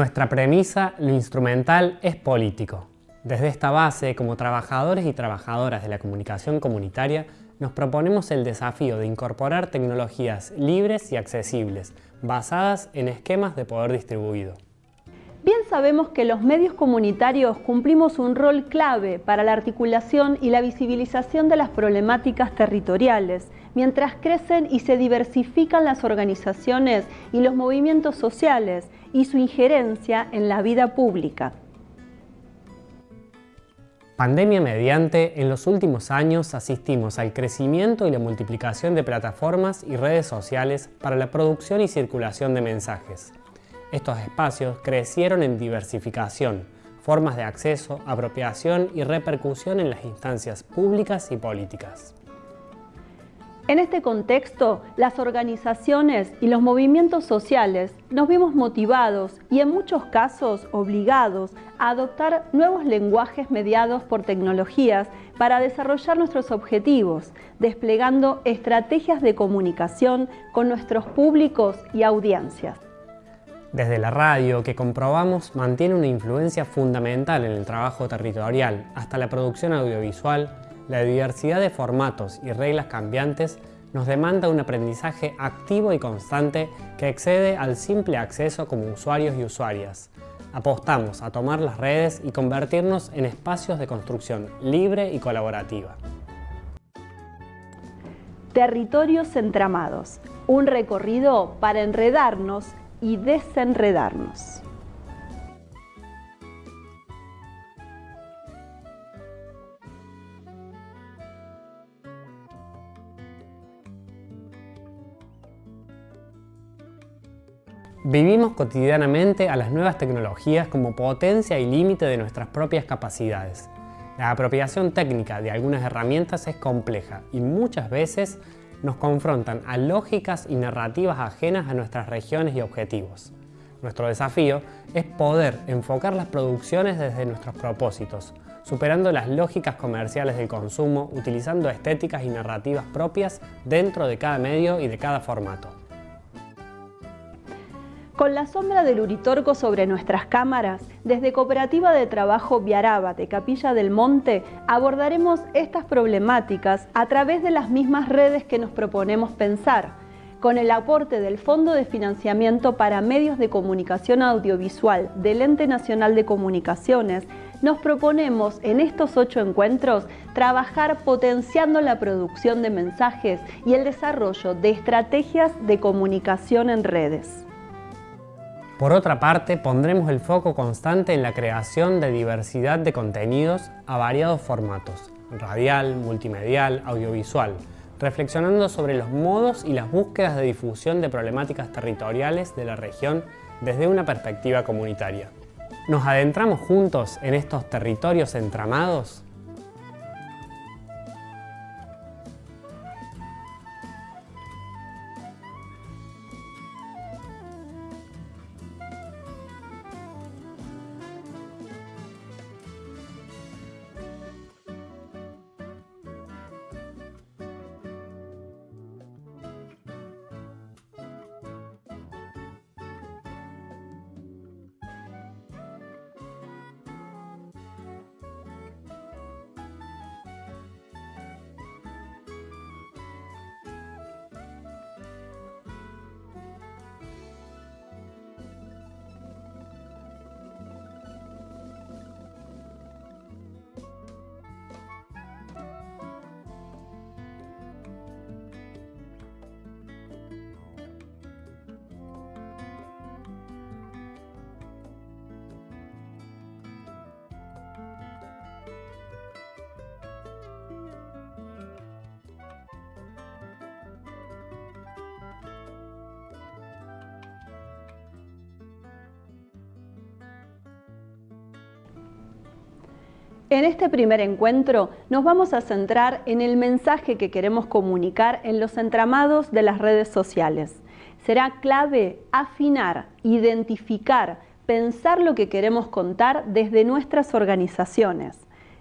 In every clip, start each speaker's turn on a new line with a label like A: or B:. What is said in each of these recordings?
A: Nuestra premisa, lo instrumental, es político. Desde esta base, como trabajadores y trabajadoras de la comunicación comunitaria, nos proponemos el desafío de incorporar tecnologías libres y accesibles, basadas en esquemas de poder distribuido.
B: Bien sabemos que los medios comunitarios cumplimos un rol clave para la articulación y la visibilización de las problemáticas territoriales, mientras crecen y se diversifican las organizaciones y los movimientos sociales y su injerencia en la vida pública.
A: Pandemia mediante, en los últimos años asistimos al crecimiento y la multiplicación de plataformas y redes sociales para la producción y circulación de mensajes. Estos espacios crecieron en diversificación, formas de acceso, apropiación y repercusión en las instancias públicas y políticas.
B: En este contexto, las organizaciones y los movimientos sociales nos vimos motivados y en muchos casos obligados a adoptar nuevos lenguajes mediados por tecnologías para desarrollar nuestros objetivos, desplegando estrategias de comunicación con nuestros públicos y audiencias.
A: Desde la radio, que comprobamos mantiene una influencia fundamental en el trabajo territorial, hasta la producción audiovisual, la diversidad de formatos y reglas cambiantes nos demanda un aprendizaje activo y constante que excede al simple acceso como usuarios y usuarias. Apostamos a tomar las redes y convertirnos en espacios de construcción libre y colaborativa.
B: Territorios entramados, un recorrido para enredarnos y desenredarnos.
A: Vivimos cotidianamente a las nuevas tecnologías como potencia y límite de nuestras propias capacidades. La apropiación técnica de algunas herramientas es compleja y muchas veces nos confrontan a lógicas y narrativas ajenas a nuestras regiones y objetivos. Nuestro desafío es poder enfocar las producciones desde nuestros propósitos, superando las lógicas comerciales del consumo, utilizando estéticas y narrativas propias dentro de cada medio y de cada formato.
B: Con la sombra del Uritorco sobre nuestras cámaras, desde Cooperativa de Trabajo Viaraba de Capilla del Monte abordaremos estas problemáticas a través de las mismas redes que nos proponemos pensar, con el aporte del Fondo de Financiamiento para Medios de Comunicación Audiovisual del Ente Nacional de Comunicaciones, nos proponemos en estos ocho encuentros trabajar potenciando la producción de mensajes y el desarrollo de estrategias de comunicación en redes.
A: Por otra parte, pondremos el foco constante en la creación de diversidad de contenidos a variados formatos, radial, multimedial, audiovisual, reflexionando sobre los modos y las búsquedas de difusión de problemáticas territoriales de la región desde una perspectiva comunitaria. ¿Nos adentramos juntos en estos territorios entramados?
B: En este primer encuentro nos vamos a centrar en el mensaje que queremos comunicar en los entramados de las redes sociales. Será clave afinar, identificar, pensar lo que queremos contar desde nuestras organizaciones.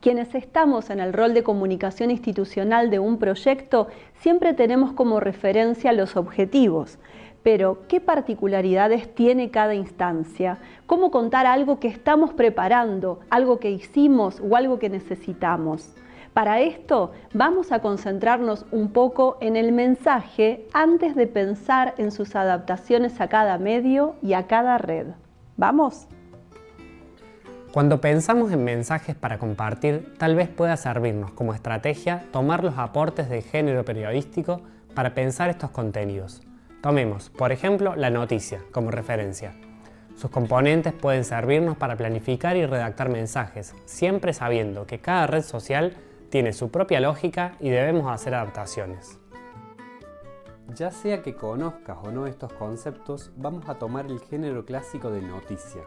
B: Quienes estamos en el rol de comunicación institucional de un proyecto siempre tenemos como referencia los objetivos, Pero, ¿qué particularidades tiene cada instancia? ¿Cómo contar algo que estamos preparando, algo que hicimos o algo que necesitamos? Para esto vamos a concentrarnos un poco en el mensaje antes de pensar en sus adaptaciones a cada medio y a cada red. ¿Vamos?
A: Cuando pensamos en mensajes para compartir, tal vez pueda servirnos como estrategia tomar los aportes del género periodístico para pensar estos contenidos. Tomemos, por ejemplo, la noticia como referencia. Sus componentes pueden servirnos para planificar y redactar mensajes, siempre sabiendo que cada red social tiene su propia lógica y debemos hacer adaptaciones.
C: Ya sea que conozcas o no estos conceptos, vamos a tomar el género clásico de noticia.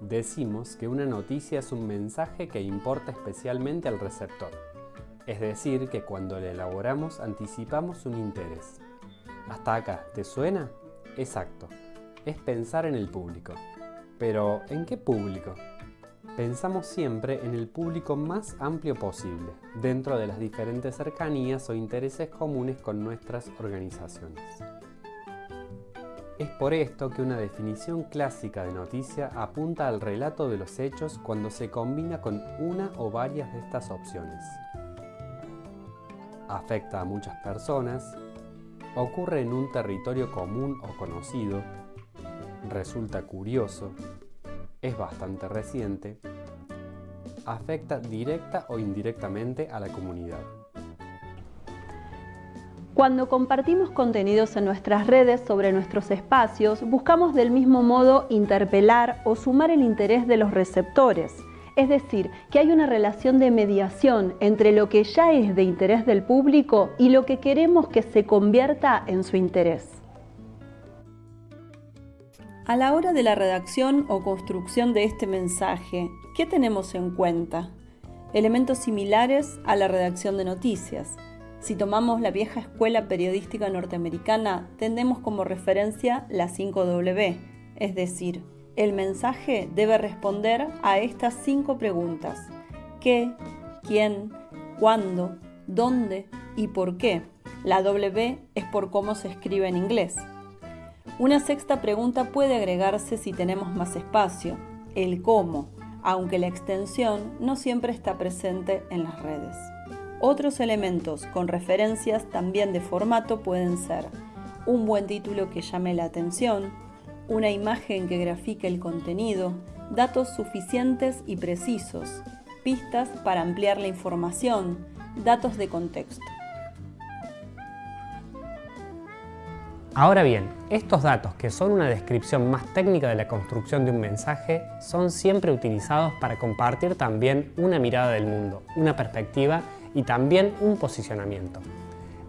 C: Decimos que una noticia es un mensaje que importa especialmente al receptor, es decir, que cuando le elaboramos anticipamos un interés. Hasta acá, ¿te suena? Exacto, es pensar en el público. Pero, ¿en qué público? Pensamos siempre en el público más amplio posible, dentro de las diferentes cercanías o intereses comunes con nuestras organizaciones. Es por esto que una definición clásica de noticia apunta al relato de los hechos cuando se combina con una o varias de estas opciones. Afecta a muchas personas, ocurre en un territorio común o conocido, resulta curioso, es bastante reciente, afecta directa o indirectamente a la comunidad.
B: Cuando compartimos contenidos en nuestras redes sobre nuestros espacios, buscamos del mismo modo interpelar o sumar el interés de los receptores. Es decir, que hay una relación de mediación entre lo que ya es de interés del público y lo que queremos que se convierta en su interés. A la hora de la redacción o construcción de este mensaje, ¿qué tenemos en cuenta? Elementos similares a la redacción de noticias. Si tomamos la vieja escuela periodística norteamericana, tendemos como referencia la 5W, es decir, el mensaje debe responder a estas cinco preguntas. ¿Qué? ¿Quién? ¿Cuándo? ¿Dónde? ¿Y por qué? La W es por cómo se escribe en inglés. Una sexta pregunta puede agregarse si tenemos más espacio, el cómo, aunque la extensión no siempre está presente en las redes. Otros elementos con referencias también de formato pueden ser un buen título que llame la atención, una imagen que grafique el contenido, datos suficientes y precisos, pistas para ampliar la información, datos de contexto.
A: Ahora bien, estos datos, que son una descripción más técnica de la construcción de un mensaje, son siempre utilizados para compartir también una mirada del mundo, una perspectiva y también un posicionamiento.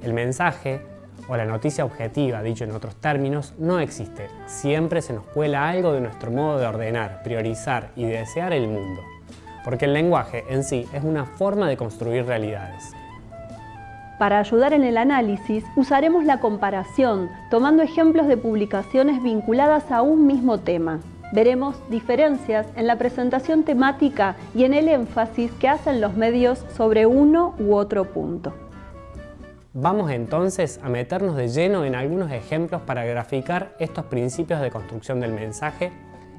A: El mensaje o la noticia objetiva, dicho en otros términos, no existe. Siempre se nos cuela algo de nuestro modo de ordenar, priorizar y desear el mundo. Porque el lenguaje en sí es una forma de construir realidades.
B: Para ayudar en el análisis, usaremos la comparación, tomando ejemplos de publicaciones vinculadas a un mismo tema. Veremos diferencias en la presentación temática y en el énfasis que hacen los medios sobre uno u otro punto.
A: Vamos entonces a meternos de lleno en algunos ejemplos para graficar estos principios de construcción del mensaje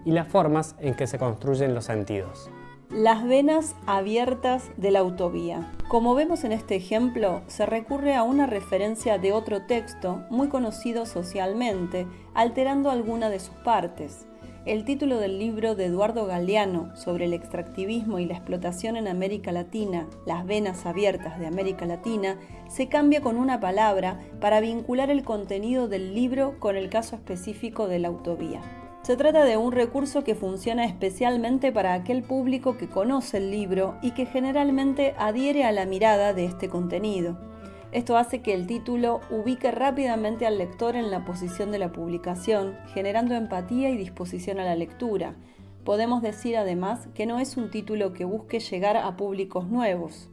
A: y las formas en que se construyen los sentidos.
B: Las venas abiertas de la autovía. Como vemos en este ejemplo, se recurre a una referencia de otro texto muy conocido socialmente, alterando alguna de sus partes. El título del libro de Eduardo Galeano sobre el extractivismo y la explotación en América Latina, Las venas abiertas de América Latina, se cambia con una palabra para vincular el contenido del libro con el caso específico de la autovía. Se trata de un recurso que funciona especialmente para aquel público que conoce el libro y que generalmente adhiere a la mirada de este contenido. Esto hace que el título ubique rápidamente al lector en la posición de la publicación, generando empatía y disposición a la lectura. Podemos decir además que no es un título que busque llegar a públicos nuevos.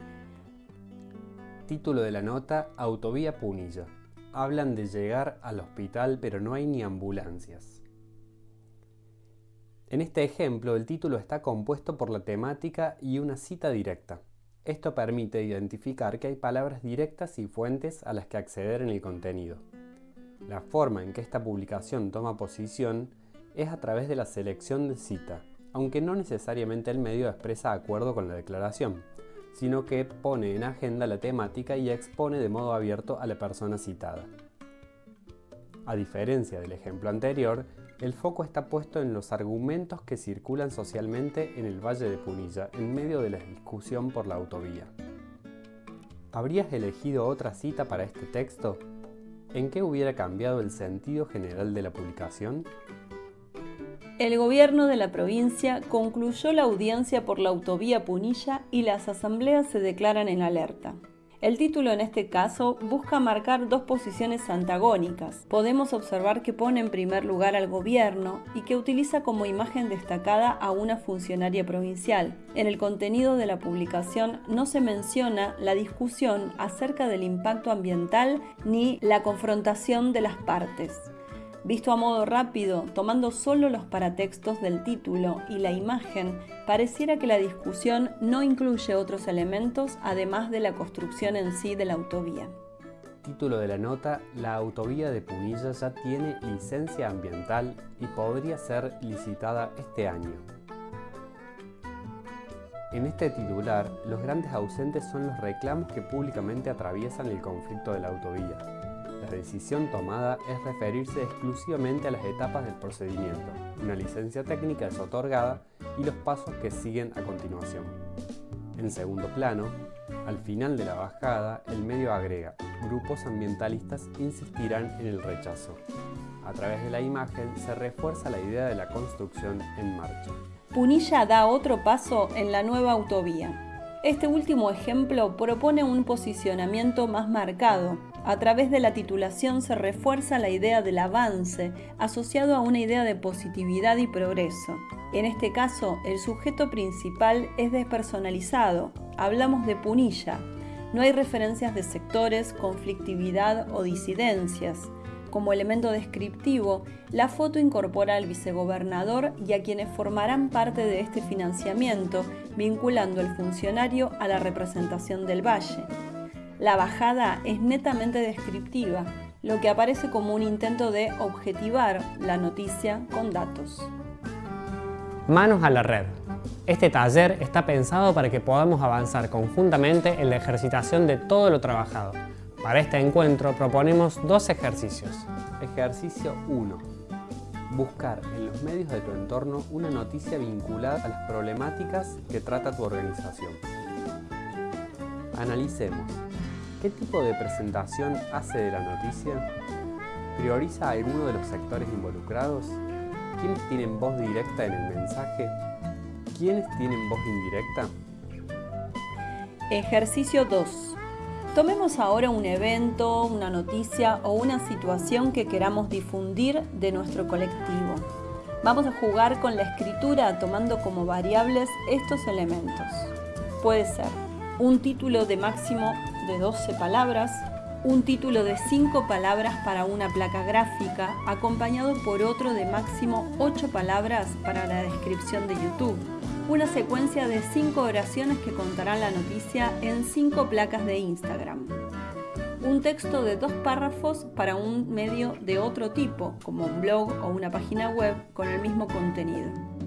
C: Título de la nota, Autovía Punilla. Hablan de llegar al hospital pero no hay ni ambulancias. En este ejemplo el título está compuesto por la temática y una cita directa. Esto permite identificar que hay palabras directas y fuentes a las que acceder en el contenido. La forma en que esta publicación toma posición es a través de la selección de cita, aunque no necesariamente el medio expresa acuerdo con la declaración, sino que pone en agenda la temática y expone de modo abierto a la persona citada. A diferencia del ejemplo anterior, el foco está puesto en los argumentos que circulan socialmente en el Valle de Punilla en medio de la discusión por la autovía. ¿Habrías elegido otra cita para este texto? ¿En qué hubiera cambiado el sentido general de la publicación?
B: El gobierno de la provincia concluyó la audiencia por la autovía Punilla y las asambleas se declaran en alerta. El título en este caso busca marcar dos posiciones antagónicas. Podemos observar que pone en primer lugar al gobierno y que utiliza como imagen destacada a una funcionaria provincial. En el contenido de la publicación no se menciona la discusión acerca del impacto ambiental ni la confrontación de las partes. Visto a modo rápido, tomando solo los paratextos del título y la imagen, pareciera que la discusión no incluye otros elementos además de la construcción en sí de la autovía.
C: Título de la nota, la autovía de Punilla ya tiene licencia ambiental y podría ser licitada este año. En este titular, los grandes ausentes son los reclamos que públicamente atraviesan el conflicto de la autovía la decisión tomada es referirse exclusivamente a las etapas del procedimiento. Una licencia técnica es otorgada y los pasos que siguen a continuación. En segundo plano, al final de la bajada, el medio agrega, grupos ambientalistas insistirán en el rechazo. A través de la imagen se refuerza la idea de la construcción en marcha.
B: Punilla da otro paso en la nueva autovía. Este último ejemplo propone un posicionamiento más marcado, a través de la titulación se refuerza la idea del avance, asociado a una idea de positividad y progreso. En este caso, el sujeto principal es despersonalizado, hablamos de punilla. No hay referencias de sectores, conflictividad o disidencias. Como elemento descriptivo, la foto incorpora al vicegobernador y a quienes formarán parte de este financiamiento, vinculando al funcionario a la representación del valle. La bajada es netamente descriptiva, lo que aparece como un intento de objetivar la noticia con datos.
A: Manos a la red. Este taller está pensado para que podamos avanzar conjuntamente en la ejercitación de todo lo trabajado. Para este encuentro proponemos dos ejercicios.
C: Ejercicio 1. Buscar en los medios de tu entorno una noticia vinculada a las problemáticas que trata tu organización. Analicemos ¿Qué tipo de presentación hace de la noticia? ¿Prioriza alguno de los sectores involucrados? ¿Quiénes tienen voz directa en el mensaje? ¿Quiénes tienen voz indirecta?
B: Ejercicio 2. Tomemos ahora un evento, una noticia o una situación que queramos difundir de nuestro colectivo. Vamos a jugar con la escritura tomando como variables estos elementos. Puede ser un título de máximo de 12 palabras, un título de 5 palabras para una placa gráfica, acompañado por otro de máximo 8 palabras para la descripción de YouTube, una secuencia de 5 oraciones que contarán la noticia en 5 placas de Instagram, un texto de dos párrafos para un medio de otro tipo, como un blog o una página web con el mismo contenido